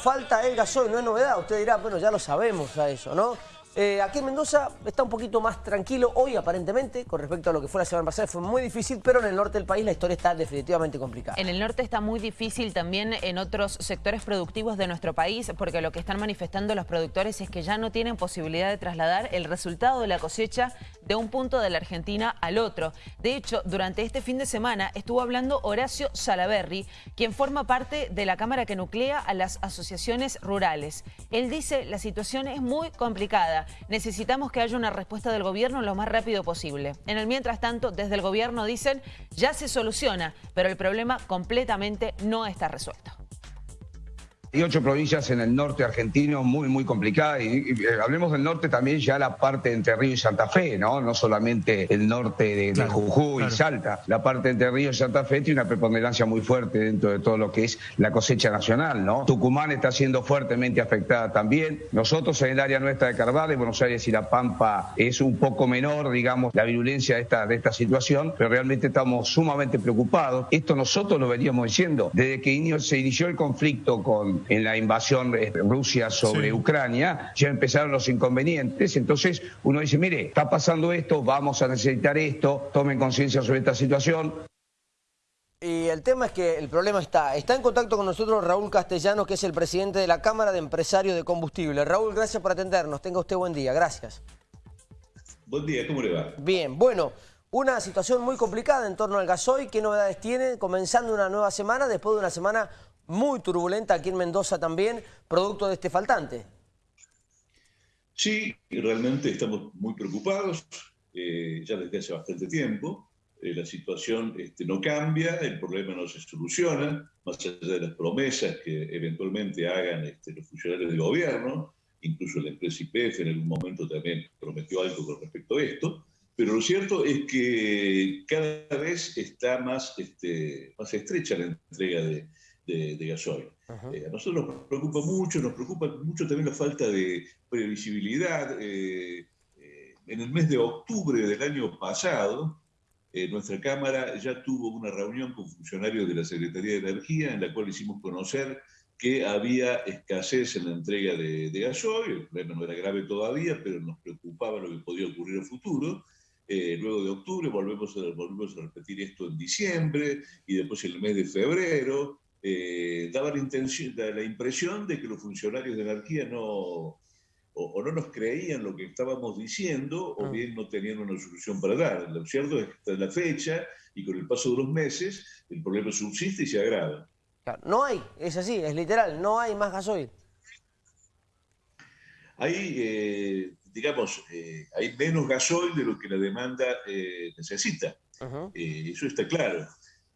falta el gasoil, no es novedad. Usted dirá, bueno, ya lo sabemos a eso, ¿no? Eh, aquí en Mendoza está un poquito más tranquilo hoy aparentemente con respecto a lo que fue la semana pasada. Fue muy difícil, pero en el norte del país la historia está definitivamente complicada. En el norte está muy difícil también en otros sectores productivos de nuestro país porque lo que están manifestando los productores es que ya no tienen posibilidad de trasladar el resultado de la cosecha de un punto de la Argentina al otro. De hecho, durante este fin de semana estuvo hablando Horacio Salaberry, quien forma parte de la Cámara que nuclea a las asociaciones rurales. Él dice la situación es muy complicada Necesitamos que haya una respuesta del gobierno lo más rápido posible. En el mientras tanto, desde el gobierno dicen ya se soluciona, pero el problema completamente no está resuelto. Hay ocho provincias en el norte argentino muy, muy complicadas. Y, eh, hablemos del norte también ya la parte de Entre Ríos y Santa Fe, ¿no? No solamente el norte de, Jujuy y Salta. La parte de Entre Ríos y Santa Fe tiene una preponderancia muy fuerte dentro de todo lo que es la cosecha nacional, ¿no? Tucumán está siendo fuertemente afectada también. Nosotros en el área nuestra de Carvalho, Buenos Aires y La Pampa es un poco menor, digamos, la virulencia de esta, de esta situación, pero realmente estamos sumamente preocupados. Esto nosotros lo veníamos diciendo desde que se inició el conflicto con en la invasión de Rusia sobre Ucrania, ya empezaron los inconvenientes. Entonces uno dice, mire, está pasando esto, vamos a necesitar esto, tomen conciencia sobre esta situación. Y el tema es que el problema está. Está en contacto con nosotros Raúl Castellano, que es el presidente de la Cámara de Empresarios de Combustible. Raúl, gracias por atendernos. Tenga usted buen día. Gracias. Buen día, ¿cómo le va? Bien, bueno, una situación muy complicada en torno al gasoil. ¿Qué novedades tiene? Comenzando una nueva semana, después de una semana muy turbulenta aquí en Mendoza también, producto de este faltante. Sí, realmente estamos muy preocupados, eh, ya desde hace bastante tiempo. Eh, la situación este, no cambia, el problema no se soluciona, más allá de las promesas que eventualmente hagan este, los funcionarios del gobierno, incluso la empresa IPF en algún momento también prometió algo con respecto a esto, pero lo cierto es que cada vez está más, este, más estrecha la entrega de, de, gasoil. Eh, a nosotros nos preocupa mucho, nos preocupa mucho también la falta de previsibilidad. Eh, eh, en el mes de octubre del año pasado, nuestra Cámara ya tuvo una reunión con funcionarios de la Secretaría de Energía en la cual hicimos conocer que había escasez en la entrega de, de gasoil, el problema no era grave todavía, pero nos preocupaba lo que podía ocurrir en el futuro. luego de octubre volvemos a, volvemos a repetir esto en diciembre y después en el mes de febrero eh, daba la, intención, la impresión de que los funcionarios de energía no, o, no nos creían lo que estábamos diciendo, o ah. bien no tenían una solución para dar. Lo cierto es que está en la fecha y con el paso de los meses el problema subsiste y se agrava. no hay, es así, es literal, no hay más gasoil. Hay, eh, digamos, eh, hay menos gasoil de lo que la demanda necesita. eso está claro.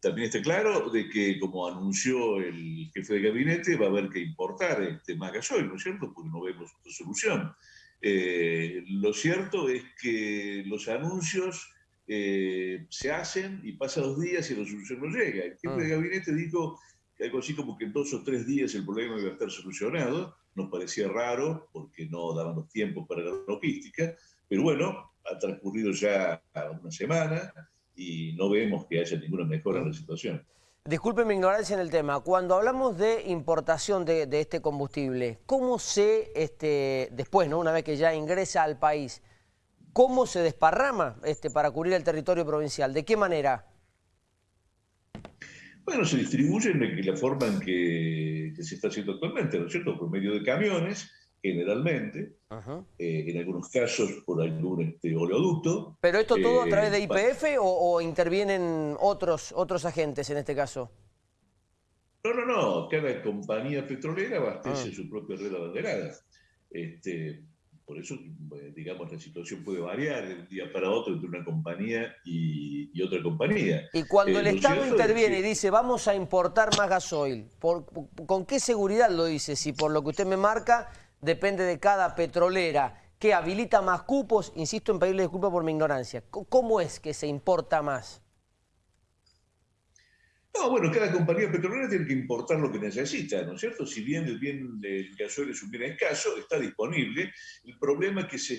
También está claro de que, como anunció el jefe de gabinete, va a haber que importar este, gasoil, ¿no es cierto? Porque no vemos otra solución. Eh, lo cierto es que los anuncios eh, se hacen y pasan dos días y la solución no llega. El jefe de ah. gabinete dijo algo así como que en dos o tres días el problema iba a estar solucionado. Nos parecía raro porque no daban los tiempos para la logística, pero bueno, ha transcurrido ya una semana y no vemos que haya ninguna mejora en la situación. Disculpe mi ignorancia en el tema. Cuando hablamos de importación de, este combustible, ¿cómo se, este, después, ¿no? una vez que ya ingresa al país, cómo se desparrama este, para cubrir el territorio provincial? ¿De qué manera? Bueno, se distribuye en la forma en que, que se está haciendo actualmente, ¿no es cierto? Por medio de camiones, generalmente, eh, en algunos casos por algún este, oleoducto. ¿Pero esto todo a través de eh, IPF o, intervienen otros, otros agentes en este caso? No, no, no, cada compañía petrolera abastece ah. su propia red abanderada. Este, por eso, eh, digamos, la situación puede variar de un día para otro entre una compañía y, otra compañía. Y cuando el Estado interviene y dice, vamos a importar más gasoil, ¿con qué seguridad lo dice? Si por lo que usted me marca depende de cada petrolera, que habilita más cupos, insisto en pedirle disculpas por mi ignorancia. ¿Cómo es que se importa más? No, bueno, cada compañía petrolera tiene que importar lo que necesita, ¿no es cierto? Si bien el bien del gasoil es un bien escaso, está disponible. El problema que se,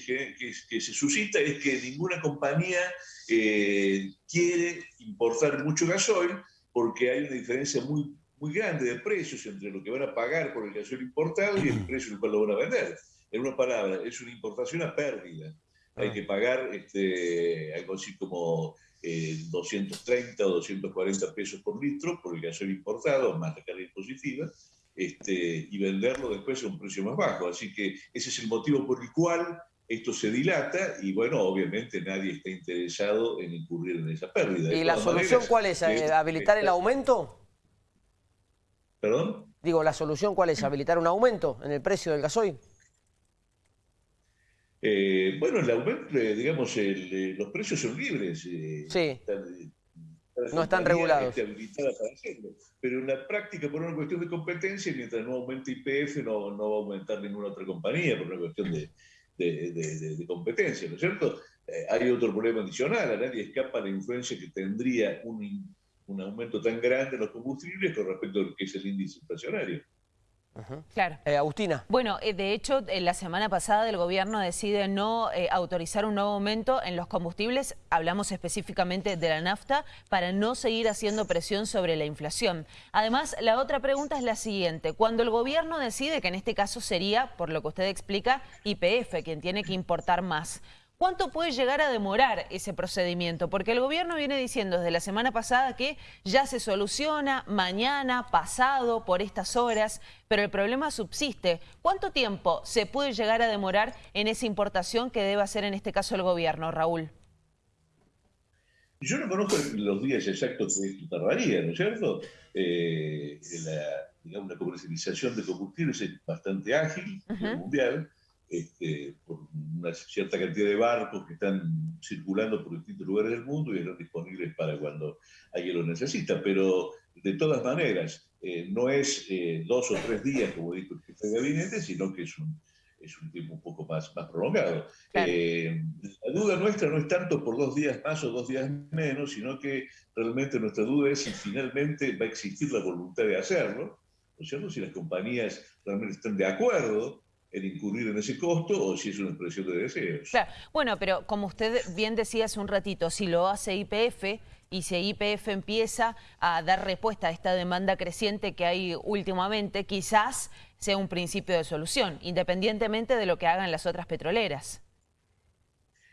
suscita es que ninguna compañía eh, quiere importar mucho gasoil porque hay una diferencia muy muy grande de precios entre lo que van a pagar por el gasoil importado y el precio en el cual lo van a vender. En una palabra, es una importación a pérdida. Hay ah. que pagar este, algo así como 230 eh, o 240 pesos por litro por el gasoil importado, más la carga impositiva, este, y venderlo después a un precio más bajo. Así que ese es el motivo por el cual esto se dilata y bueno, obviamente nadie está interesado en incurrir en esa pérdida. ¿Y la solución cuál es? Eh, ¿Habilitar el aumento? ¿Perdón? Digo, ¿la solución cuál es? ¿Habilitar un aumento en el precio del gasoil? Eh, bueno, el aumento, eh, digamos, los precios son libres. sí. no están regulados. Pero en la práctica, por una cuestión de competencia, mientras no aumente IPF, no, no va a aumentar ninguna otra compañía, por una cuestión de, de, competencia, ¿no es cierto? Eh, hay otro problema adicional, a nadie escapa la influencia que tendría un, un aumento tan grande en los combustibles con respecto a lo que es el índice inflacionario. Claro. Eh, Agustina. Bueno, eh, de hecho, la semana pasada el gobierno decide no autorizar un nuevo aumento en los combustibles, hablamos específicamente de la nafta, para no seguir haciendo presión sobre la inflación. Además, la otra pregunta es la siguiente. Cuando el gobierno decide, que en este caso sería, por lo que usted explica, IPF, quien tiene que importar más, ¿Cuánto puede llegar a demorar ese procedimiento? Porque el gobierno viene diciendo desde la semana pasada que ya se soluciona mañana, pasado, por estas horas, pero el problema subsiste. ¿Cuánto tiempo se puede llegar a demorar en esa importación que debe hacer en este caso el gobierno, Raúl? Yo no conozco los días exactos que esto tardaría, ¿no es cierto? Eh, la, digamos, la comercialización de combustibles es bastante ágil mundial este, por una cierta cantidad de barcos que están circulando por distintos lugares del mundo y están disponibles para cuando alguien lo necesita. Pero de todas maneras, eh, no es eh, dos o tres días, como dijo el jefe de gabinete, sino que es un, es un tiempo un poco más, más prolongado. Eh, la duda nuestra no es tanto por dos días más o dos días menos, sino que realmente nuestra duda es si finalmente va a existir la voluntad de hacerlo, ¿no es cierto? Si las compañías realmente están de acuerdo en incurrir en ese costo o si es una expresión de deseos. Claro. Bueno, pero como usted bien decía hace un ratito, si lo hace IPF y si IPF empieza a dar respuesta a esta demanda creciente que hay últimamente, quizás sea un principio de solución, independientemente de lo que hagan las otras petroleras.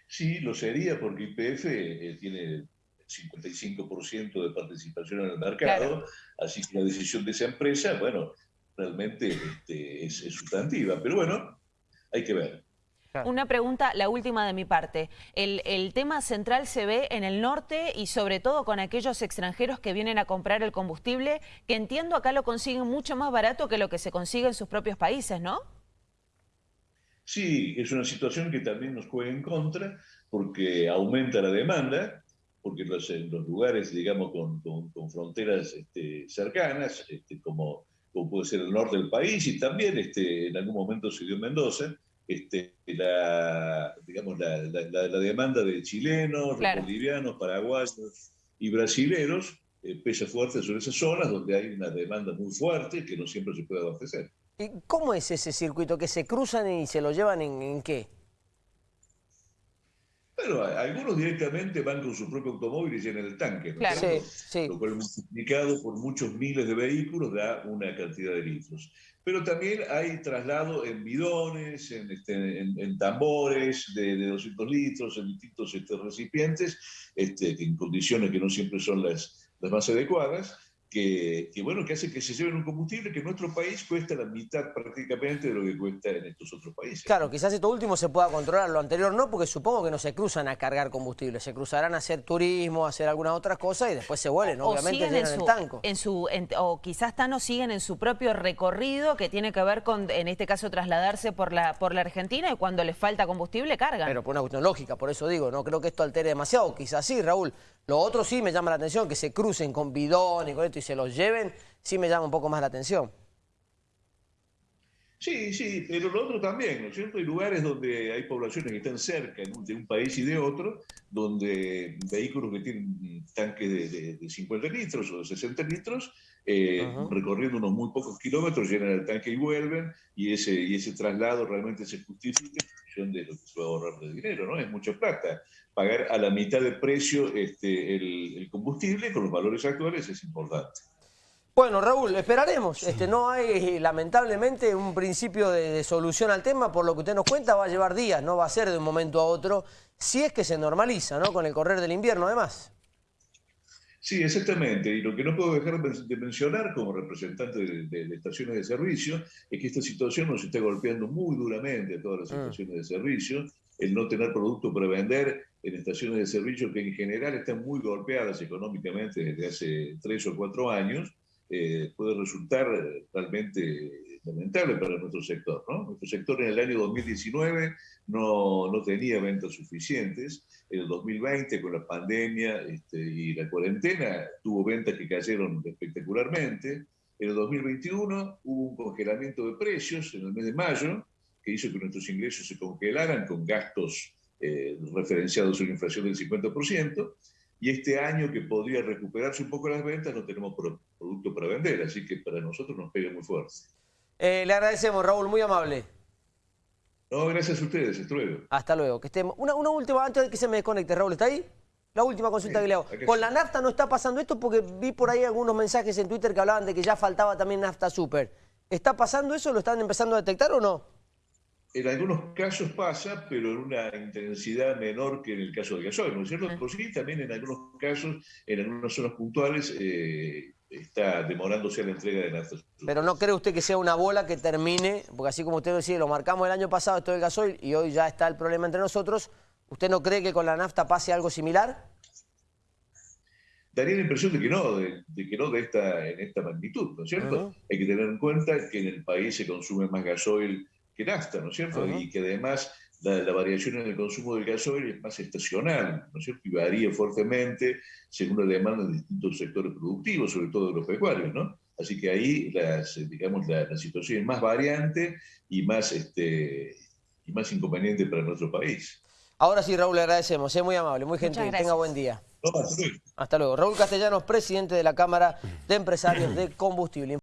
Sí, lo sería porque IPF eh, tiene 55% de participación en el mercado, así que la decisión de esa empresa, bueno, realmente este, es, sustantiva. Pero bueno, hay que ver. Una pregunta, la última de mi parte. El, el, tema central se ve en el norte y sobre todo con aquellos extranjeros que vienen a comprar el combustible, que entiendo acá lo consiguen mucho más barato que lo que se consigue en sus propios países, ¿no? Sí, es una situación que también nos juega en contra porque aumenta la demanda, porque los, en los lugares, digamos, con, con, fronteras este, cercanas, este, como como puede ser el norte del país, y también este, en algún momento se dio en Mendoza, este, la, digamos, la, demanda de chilenos, bolivianos, paraguayos y brasileros eh, pesa fuerte sobre esas zonas donde hay una demanda muy fuerte que no siempre se puede abastecer. ¿Y cómo es ese circuito? ¿Que se cruzan y se lo llevan en, en qué? Bueno, algunos directamente van con su propio automóvil y llenan el tanque, claro. sí, sí. lo cual multiplicado por muchos miles de vehículos da una cantidad de litros. Pero también hay traslado en bidones, en, este, en, tambores de, de, 200 litros, en distintos este, recipientes, este, en condiciones que no siempre son las, las más adecuadas, que, bueno, que hace que se lleven un combustible que en nuestro país cuesta la mitad prácticamente de lo que cuesta en estos otros países. Claro, quizás esto último se pueda controlar, lo anterior no, porque supongo que no se cruzan a cargar combustible, se cruzarán a hacer turismo, a hacer alguna otra cosa y después se vuelven, obviamente llenan en el tanco. En su, o quizás no siguen en su propio recorrido que tiene que ver con, en este caso, trasladarse por la, por la Argentina y cuando les falta combustible cargan. Pero por una cuestión lógica, por eso digo, no creo que esto altere demasiado, quizás sí, Raúl. Lo otro sí me llama la atención, que se crucen con bidón y con esto y se los lleven, sí me llama un poco más la atención. Sí, sí, pero lo otro también, ¿no es cierto? Hay lugares donde hay poblaciones que están cerca de un país y de otro, donde vehículos que tienen tanques de, 50 litros o de 60 litros, eh, recorriendo unos muy pocos kilómetros, llenan el tanque y vuelven, y ese, y ese traslado realmente se justifica en función de lo que se va a ahorrar de dinero, ¿no? Es mucha plata. Pagar a la mitad de precio este, el, el combustible con los valores actuales es importante. Bueno, Raúl, esperaremos. Este, no hay, lamentablemente, un principio de, solución al tema. Por lo que usted nos cuenta, va a llevar días, no va a ser de un momento a otro, si es que se normaliza, ¿no? Con el correr del invierno, además. Sí, exactamente. Y lo que no puedo dejar de mencionar como representante de, estaciones de servicio es que esta situación nos está golpeando muy duramente a todas las mm. estaciones de servicio. El no tener producto para vender en estaciones de servicio que en general están muy golpeadas económicamente desde hace tres o cuatro años eh, puede resultar realmente lamentable para nuestro sector. Nuestro sector en el año 2019 no, no, tenía ventas suficientes. En el 2020, con la pandemia este, y la cuarentena, tuvo ventas que cayeron espectacularmente. En el 2021 hubo un congelamiento de precios en el mes de mayo, que hizo que nuestros ingresos se congelaran con gastos eh, referenciados a una inflación del 50% y este año que podría recuperarse un poco las ventas no tenemos producto para vender, así que para nosotros nos pega muy fuerte. Eh, le agradecemos, Raúl, muy amable. No, gracias a ustedes, hasta luego. Hasta luego, que estemos. Una, última, antes de que se me desconecte, Raúl, ¿está ahí? La última consulta que le hago. Con la nafta no está pasando esto porque vi por ahí algunos mensajes en Twitter que hablaban de que ya faltaba también nafta super. ¿Está pasando eso? ¿Lo están empezando a detectar o no? En algunos casos pasa, pero en una intensidad menor que en el caso de gasoil, ¿no es cierto? Pero sí, también en algunos casos, en algunas zonas puntuales, eh, está demorándose la entrega de nafta. Pero no cree usted que sea una bola que termine, porque así como usted decía, lo marcamos el año pasado esto del gasoil y hoy ya está el problema entre nosotros, ¿usted no cree que con la nafta pase algo similar? Daría la impresión de que no, de, que no de esta, en esta magnitud, ¿no es cierto? Hay que tener en cuenta que en el país se consume más gasoil que nafta, ¿no es cierto? Y que además la, variación en el consumo del gasoil es más estacional, ¿no es cierto? Y varía fuertemente según la demanda de distintos sectores productivos, sobre todo de los pecuarios, ¿no? Así que ahí, las, digamos, la, situación es más variante y más, este, y más inconveniente para nuestro país. Ahora sí, Raúl, le agradecemos. Es muy amable, muy gentil. Tenga buen día. hasta luego. Hasta luego. Raúl Castellanos, presidente de la Cámara de Empresarios de Combustible.